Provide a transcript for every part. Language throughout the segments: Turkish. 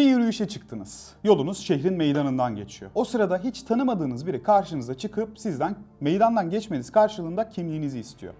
Bir yürüyüşe çıktınız. Yolunuz şehrin meydanından geçiyor. O sırada hiç tanımadığınız biri karşınıza çıkıp sizden meydandan geçmeniz karşılığında kimliğinizi istiyor.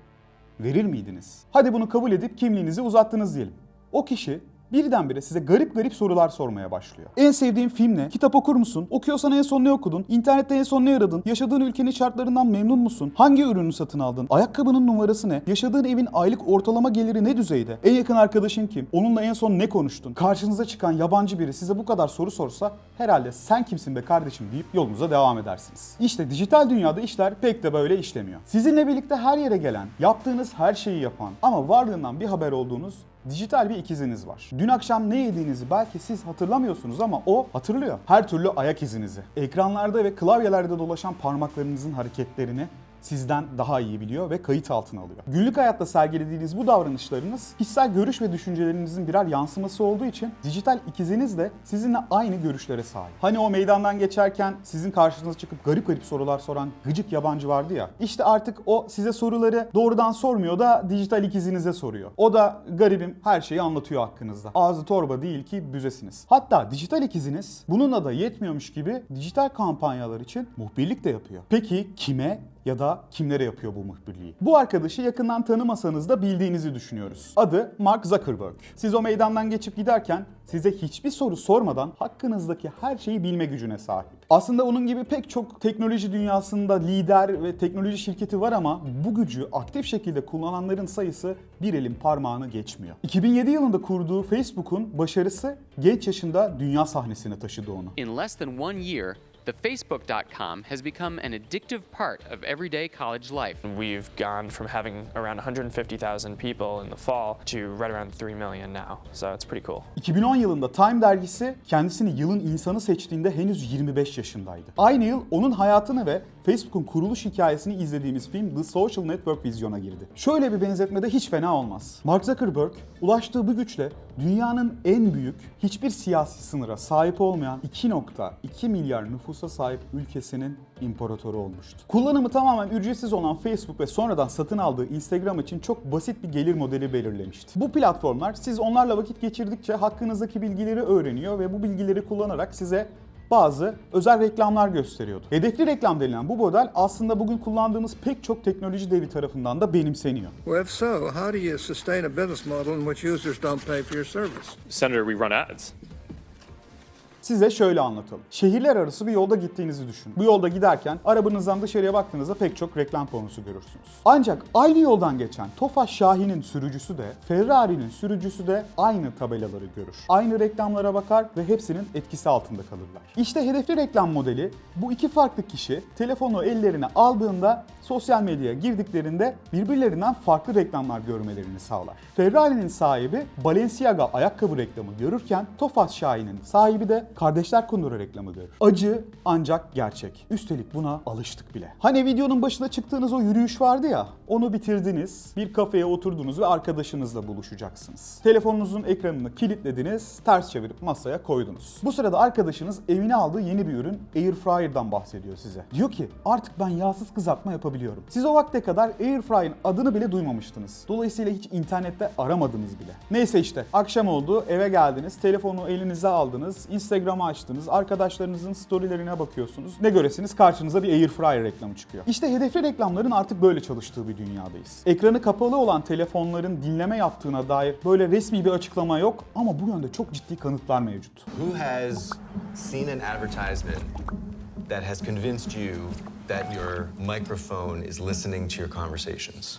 Verir miydiniz? Hadi bunu kabul edip kimliğinizi uzattınız diyelim. O kişi birdenbire size garip garip sorular sormaya başlıyor. En sevdiğin film ne? Kitap okur musun? Okuyorsan en son ne okudun? İnternette en son ne aradın? Yaşadığın ülkenin şartlarından memnun musun? Hangi ürünü satın aldın? Ayakkabının numarası ne? Yaşadığın evin aylık ortalama geliri ne düzeyde? En yakın arkadaşın kim? Onunla en son ne konuştun? Karşınıza çıkan yabancı biri size bu kadar soru sorsa herhalde sen kimsin be kardeşim deyip yolunuza devam edersiniz. İşte dijital dünyada işler pek de böyle işlemiyor. Sizinle birlikte her yere gelen, yaptığınız her şeyi yapan ama varlığından bir haber olduğunuz dijital bir ikiziniz var. Dün akşam ne yediğinizi belki siz hatırlamıyorsunuz ama o hatırlıyor. Her türlü ayak izinizi. Ekranlarda ve klavyelerde dolaşan parmaklarınızın hareketlerini sizden daha iyi biliyor ve kayıt altına alıyor. Günlük hayatta sergilediğiniz bu davranışlarınız kişisel görüş ve düşüncelerinizin birer yansıması olduğu için dijital ikiziniz de sizinle aynı görüşlere sahip. Hani o meydandan geçerken sizin karşınıza çıkıp garip garip sorular soran gıcık yabancı vardı ya. İşte artık o size soruları doğrudan sormuyor da dijital ikizinize soruyor. O da garibim her şeyi anlatıyor hakkınızda. Ağzı torba değil ki büzesiniz. Hatta dijital ikiziniz bununla da yetmiyormuş gibi dijital kampanyalar için muhbirlik de yapıyor. Peki kime ya da kimlere yapıyor bu muhbirliği? Bu arkadaşı yakından tanımasanız da bildiğinizi düşünüyoruz. Adı Mark Zuckerberg. Siz o meydandan geçip giderken size hiçbir soru sormadan hakkınızdaki her şeyi bilme gücüne sahip. Aslında onun gibi pek çok teknoloji dünyasında lider ve teknoloji şirketi var ama bu gücü aktif şekilde kullananların sayısı bir elin parmağını geçmiyor. 2007 yılında kurduğu Facebook'un başarısı genç yaşında dünya sahnesine taşıdı onu. In less than one year, the Facebook.com has become an addictive part of everyday college life. We've gone from having around 150,000 people in the fall to right around 3 million now. So it's pretty cool. 2010 yılında Time dergisi kendisini yılın insanı seçtiğinde henüz 25 yaşındaydı. Aynı yıl onun hayatını ve Facebook'un kuruluş hikayesini izlediğimiz film The Social Network vizyona girdi. Şöyle bir benzetmede hiç fena olmaz. Mark Zuckerberg ulaştığı bu güçle dünyanın en büyük, hiçbir siyasi sınıra sahip olmayan 2.2 milyar nüfusa sahip ülkesinin imparatoru olmuştu. Kullanımı tamamen ücretsiz olan Facebook ve sonradan satın aldığı Instagram için çok basit bir gelir modeli belirlemişti. Bu platformlar siz onlarla vakit geçirdikçe hakkınızdaki bilgileri öğreniyor ve bu bilgileri kullanarak size bazı özel reklamlar gösteriyordu. Hedefli reklam denilen bu model aslında bugün kullandığımız pek çok teknoloji devi tarafından da benimseniyor. Well, if so, how do you sustain a business model in which users don't pay for your service? Senator, we run ads. Size şöyle anlatalım. Şehirler arası bir yolda gittiğinizi düşünün. Bu yolda giderken arabanızdan dışarıya baktığınızda pek çok reklam panosu görürsünüz. Ancak aynı yoldan geçen Tofaş Şahin'in sürücüsü de Ferrari'nin sürücüsü de aynı tabelaları görür. Aynı reklamlara bakar ve hepsinin etkisi altında kalırlar. İşte hedefli reklam modeli bu iki farklı kişi telefonu ellerine aldığında sosyal medyaya girdiklerinde birbirlerinden farklı reklamlar görmelerini sağlar. Ferrari'nin sahibi Balenciaga ayakkabı reklamı görürken Tofaş Şahin'in sahibi de Kardeşler Kundura reklamı görür. Acı ancak gerçek. Üstelik buna alıştık bile. Hani videonun başında çıktığınız o yürüyüş vardı ya, onu bitirdiniz, bir kafeye oturdunuz ve arkadaşınızla buluşacaksınız. Telefonunuzun ekranını kilitlediniz, ters çevirip masaya koydunuz. Bu sırada arkadaşınız evine aldığı yeni bir ürün Air Fryer'dan bahsediyor size. Diyor ki artık ben yağsız kızartma yapabiliyorum. Siz o vakte kadar Air Fryer'ın adını bile duymamıştınız. Dolayısıyla hiç internette aramadınız bile. Neyse işte akşam oldu, eve geldiniz, telefonu elinize aldınız, Instagram'ı açtınız, arkadaşlarınızın storylerine bakıyorsunuz. Ne göresiniz karşınıza bir Air Fryer reklamı çıkıyor. İşte hedefli reklamların artık böyle çalıştığı bir dünyadayız. Ekranı kapalı olan telefonların dinleme yaptığına dair böyle resmi bir açıklama yok ama bu yönde çok ciddi kanıtlar mevcut. Who has seen an advertisement that has convinced you that your microphone is listening to your conversations?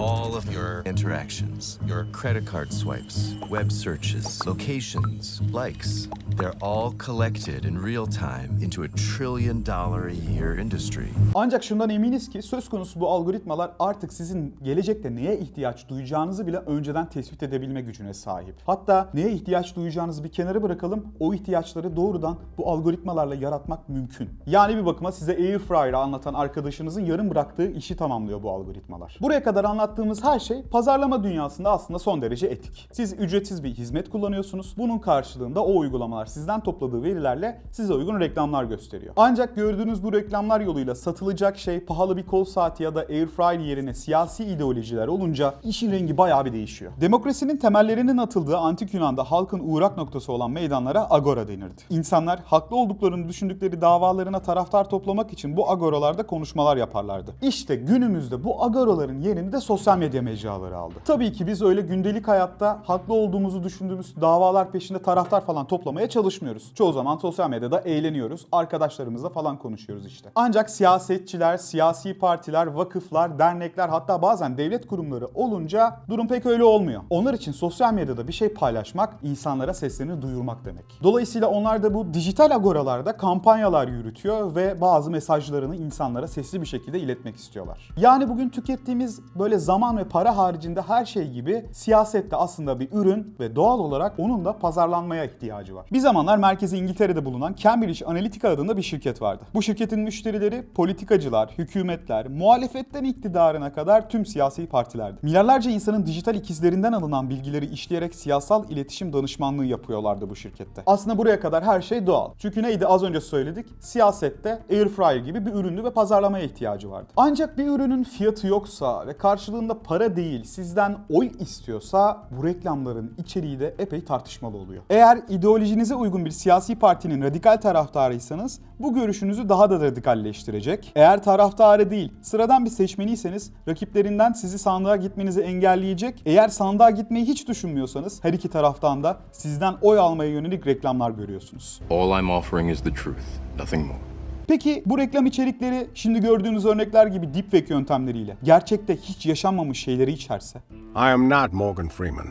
All of your interactions, your credit card swipes, web searches, locations, likes, they're all collected in real time into a trillion dollar a year industry. Ancak şundan eminiz ki söz konusu bu algoritmalar artık sizin gelecekte neye ihtiyaç duyacağınızı bile önceden tespit edebilme gücüne sahip. Hatta neye ihtiyaç duyacağınızı bir kenara bırakalım, o ihtiyaçları doğrudan bu algoritmalarla yaratmak mümkün. Yani bir bakıma size Air Fryer'ı anlatan arkadaşınızın yarım bıraktığı işi tamamlıyor bu algoritmalar. Buraya kadar anlattığım anlattığımız her şey pazarlama dünyasında aslında son derece etik. Siz ücretsiz bir hizmet kullanıyorsunuz. Bunun karşılığında o uygulamalar sizden topladığı verilerle size uygun reklamlar gösteriyor. Ancak gördüğünüz bu reklamlar yoluyla satılacak şey pahalı bir kol saati ya da air fryer yerine siyasi ideolojiler olunca işin rengi bayağı bir değişiyor. Demokrasinin temellerinin atıldığı antik Yunan'da halkın uğrak noktası olan meydanlara agora denirdi. İnsanlar haklı olduklarını düşündükleri davalarına taraftar toplamak için bu agoralarda konuşmalar yaparlardı. İşte günümüzde bu agoraların yerini de sosyal medya mecraları aldı. Tabii ki biz öyle gündelik hayatta haklı olduğumuzu düşündüğümüz davalar peşinde taraftar falan toplamaya çalışmıyoruz. Çoğu zaman sosyal medyada eğleniyoruz, arkadaşlarımızla falan konuşuyoruz işte. Ancak siyasetçiler, siyasi partiler, vakıflar, dernekler hatta bazen devlet kurumları olunca durum pek öyle olmuyor. Onlar için sosyal medyada bir şey paylaşmak insanlara seslerini duyurmak demek. Dolayısıyla onlar da bu dijital agoralarda kampanyalar yürütüyor ve bazı mesajlarını insanlara sesli bir şekilde iletmek istiyorlar. Yani bugün tükettiğimiz böyle zaman ve para haricinde her şey gibi siyaset de aslında bir ürün ve doğal olarak onun da pazarlanmaya ihtiyacı var. Bir zamanlar merkezi İngiltere'de bulunan Cambridge Analytica adında bir şirket vardı. Bu şirketin müşterileri politikacılar, hükümetler, muhalefetten iktidarına kadar tüm siyasi partilerdi. Milyarlarca insanın dijital ikizlerinden alınan bilgileri işleyerek siyasal iletişim danışmanlığı yapıyorlardı bu şirkette. Aslında buraya kadar her şey doğal. Çünkü neydi az önce söyledik? Siyasette air fryer gibi bir üründü ve pazarlamaya ihtiyacı vardı. Ancak bir ürünün fiyatı yoksa ve karşılığında para değil sizden oy istiyorsa bu reklamların içeriği de epey tartışmalı oluyor. Eğer ideolojinize uygun bir siyasi partinin radikal taraftarıysanız bu görüşünüzü daha da radikalleştirecek. Eğer taraftarı değil, sıradan bir seçmeniyseniz rakiplerinden sizi sandığa gitmenizi engelleyecek. Eğer sandığa gitmeyi hiç düşünmüyorsanız her iki taraftan da sizden oy almaya yönelik reklamlar görüyorsunuz. All I'm offering is the truth, nothing more. Peki bu reklam içerikleri şimdi gördüğünüz örnekler gibi deepfake yöntemleriyle gerçekte hiç yaşanmamış şeyleri içerse? I am not Morgan Freeman,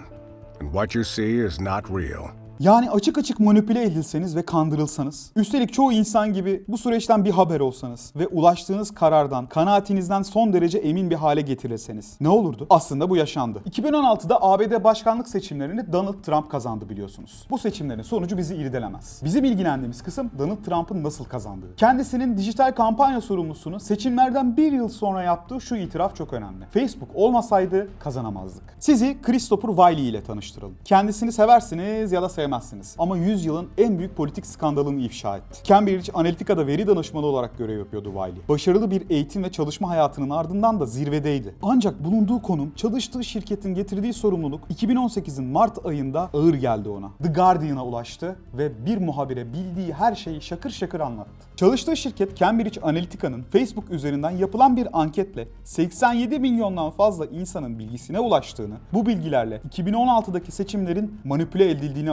and what you see is not real. Yani açık açık manipüle edilseniz ve kandırılsanız, üstelik çoğu insan gibi bu süreçten bir haber olsanız ve ulaştığınız karardan, kanaatinizden son derece emin bir hale getirilseniz ne olurdu? Aslında bu yaşandı. 2016'da ABD başkanlık seçimlerini Donald Trump kazandı biliyorsunuz. Bu seçimlerin sonucu bizi irdelemez. Bizim ilgilendiğimiz kısım Donald Trump'ın nasıl kazandığı. Kendisinin dijital kampanya sorumlusunu seçimlerden bir yıl sonra yaptığı şu itiraf çok önemli. Facebook olmasaydı kazanamazdık. Sizi Christopher Wiley ile tanıştıralım. Kendisini seversiniz ya da sevmezsiniz. Ama 100 yılın en büyük politik skandalını ifşa etti. Cambridge Analytica'da veri danışmanı olarak görev yapıyordu Wiley. Başarılı bir eğitim ve çalışma hayatının ardından da zirvedeydi. Ancak bulunduğu konum, çalıştığı şirketin getirdiği sorumluluk 2018'in Mart ayında ağır geldi ona. The Guardian'a ulaştı ve bir muhabire bildiği her şeyi şakır şakır anlattı. Çalıştığı şirket Cambridge Analytica'nın Facebook üzerinden yapılan bir anketle 87 milyondan fazla insanın bilgisine ulaştığını, bu bilgilerle 2016'daki seçimlerin manipüle edildiğini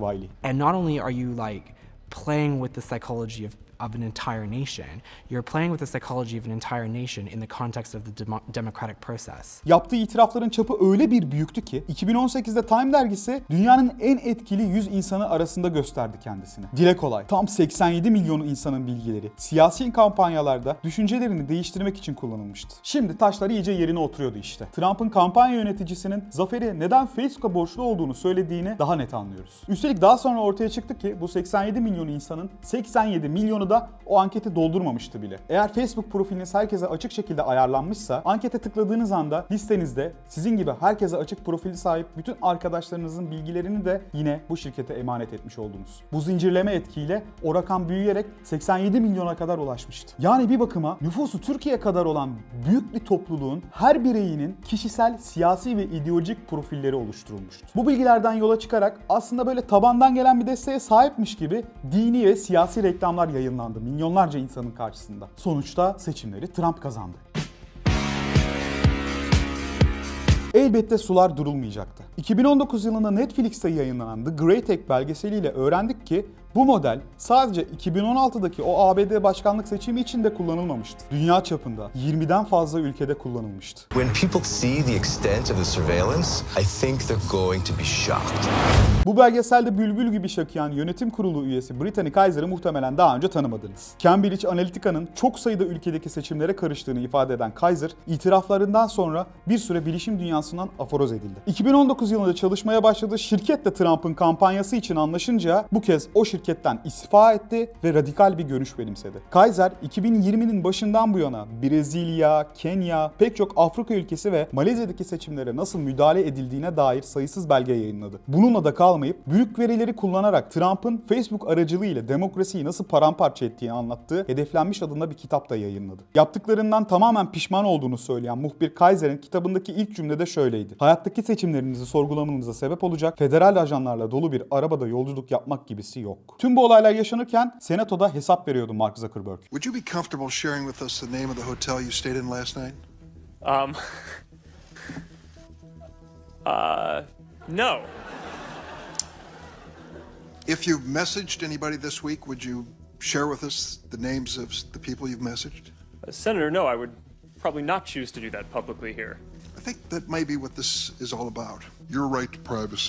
Wiley. And not only are you like playing with the psychology of, of an entire nation, you're playing with the psychology of an entire nation in the context of the demo- democratic process. Yaptığı itirafların çapı öyle bir büyüktü ki 2018'de Time dergisi dünyanın en etkili 100 insanı arasında gösterdi kendisini. Dile kolay. Tam 87 milyonu insanın bilgileri siyasi kampanyalarda düşüncelerini değiştirmek için kullanılmıştı. Şimdi taşlar iyice yerine oturuyordu işte. Trump'ın kampanya yöneticisinin zaferi neden Facebook'a borçlu olduğunu söylediğini daha net anlıyoruz. Üstelik daha sonra ortaya çıktı ki bu 87 milyon insanın 87 milyonu da o anketi doldurmamıştı bile. Eğer Facebook profiliniz herkese açık şekilde ayarlanmışsa ankete tıkladığınız anda listenizde sizin gibi herkese açık profili sahip bütün arkadaşlarınızın bilgilerini de yine bu şirkete emanet etmiş oldunuz. Bu zincirleme etkiyle o rakam büyüyerek 87 milyona kadar ulaşmıştı. Yani bir bakıma nüfusu Türkiye kadar olan büyük bir topluluğun her bireyinin kişisel, siyasi ve ideolojik profilleri oluşturulmuştu. Bu bilgilerden yola çıkarak aslında böyle tabandan gelen bir desteğe sahipmiş gibi dini ve siyasi reklamlar yayınlandı milyonlarca insanın karşısında. Sonuçta seçimleri Trump kazandı. Elbette sular durulmayacaktı. 2019 yılında Netflix'te yayınlanan The Great Hack belgeseliyle öğrendik ki bu model sadece 2016'daki o ABD başkanlık seçimi için de kullanılmamıştı. Dünya çapında 20'den fazla ülkede kullanılmıştı. When people see the extent of the surveillance, I think they're going to be shocked. Bu belgeselde bülbül gibi şakıyan yönetim kurulu üyesi Brittany Kaiser'ı muhtemelen daha önce tanımadınız. Cambridge Analytica'nın çok sayıda ülkedeki seçimlere karıştığını ifade eden Kaiser, itiraflarından sonra bir süre bilişim dünyasından aforoz edildi. 2019 yılında çalışmaya başladığı şirket de Trump'ın kampanyası için anlaşınca bu kez o şirket şirketten istifa etti ve radikal bir görüş benimsedi. Kaiser 2020'nin başından bu yana Brezilya, Kenya, pek çok Afrika ülkesi ve Malezya'daki seçimlere nasıl müdahale edildiğine dair sayısız belge yayınladı. Bununla da kalmayıp büyük verileri kullanarak Trump'ın Facebook aracılığıyla demokrasiyi nasıl paramparça ettiğini anlattığı Hedeflenmiş adında bir kitap da yayınladı. Yaptıklarından tamamen pişman olduğunu söyleyen muhbir Kaiser'in kitabındaki ilk cümlede şöyleydi. Hayattaki seçimlerinizi sorgulamanıza sebep olacak federal ajanlarla dolu bir arabada yolculuk yapmak gibisi yok. Tüm bu olaylar yaşanırken Senato'da hesap veriyordu Mark Zuckerberg. Would you be comfortable sharing with us the name of the hotel you stayed in last night? Um, uh, no. If you've messaged anybody this week, would you share with us the names of the people you've messaged? Uh, Senator, no, I would probably not choose to do that publicly here. I think that may be what this is all about.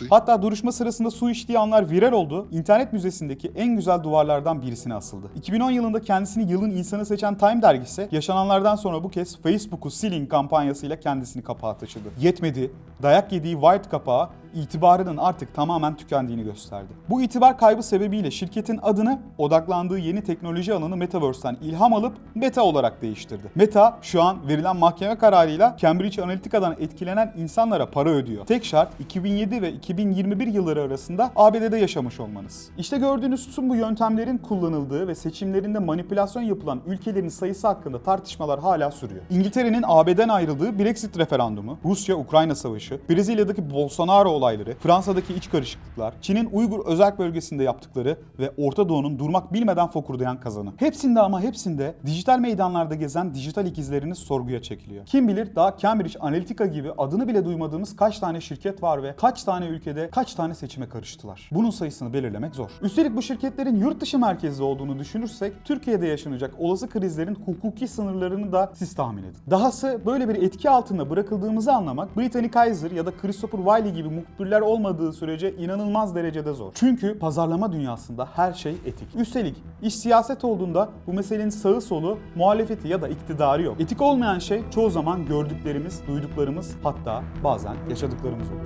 Hatta duruşma sırasında su içtiği anlar viral oldu. İnternet müzesindeki en güzel duvarlardan birisine asıldı. 2010 yılında kendisini yılın insanı seçen Time dergisi yaşananlardan sonra bu kez Facebook'u silin kampanyasıyla kendisini kapağa taşıdı. Yetmedi. Dayak yediği White kapağı itibarının artık tamamen tükendiğini gösterdi. Bu itibar kaybı sebebiyle şirketin adını odaklandığı yeni teknoloji alanı Metaverse'den ilham alıp Meta olarak değiştirdi. Meta şu an verilen mahkeme kararıyla Cambridge Analytica'dan etkilenen insanlara para ödüyor. Tek şart 2007 ve 2021 yılları arasında ABD'de yaşamış olmanız. İşte gördüğünüz tüm bu yöntemlerin kullanıldığı ve seçimlerinde manipülasyon yapılan ülkelerin sayısı hakkında tartışmalar hala sürüyor. İngiltere'nin AB'den ayrıldığı Brexit referandumu, Rusya-Ukrayna savaşı, Brezilya'daki Bolsonaro olayları, Fransa'daki iç karışıklıklar, Çin'in Uygur özel bölgesinde yaptıkları ve Orta Doğu'nun durmak bilmeden fokurdayan kazanı. Hepsinde ama hepsinde dijital meydanlarda gezen dijital ikizleriniz sorguya çekiliyor. Kim bilir daha Cambridge Analytica gibi adını bile duymadığımız kaç tane şirket var ve kaç tane ülkede kaç tane seçime karıştılar. Bunun sayısını belirlemek zor. Üstelik bu şirketlerin yurt dışı merkezli olduğunu düşünürsek Türkiye'de yaşanacak olası krizlerin hukuki sınırlarını da siz tahmin edin. Dahası böyle bir etki altında bırakıldığımızı anlamak Brittany Kaiser ya da Christopher Wiley gibi muhbirler olmadığı sürece inanılmaz derecede zor. Çünkü pazarlama dünyasında her şey etik. Üstelik iş siyaset olduğunda bu meselenin sağı solu, muhalefeti ya da iktidarı yok. Etik olmayan şey çoğu zaman gördüklerimiz, duyduklarımız hatta bazen yaşadıklarımız oluyor.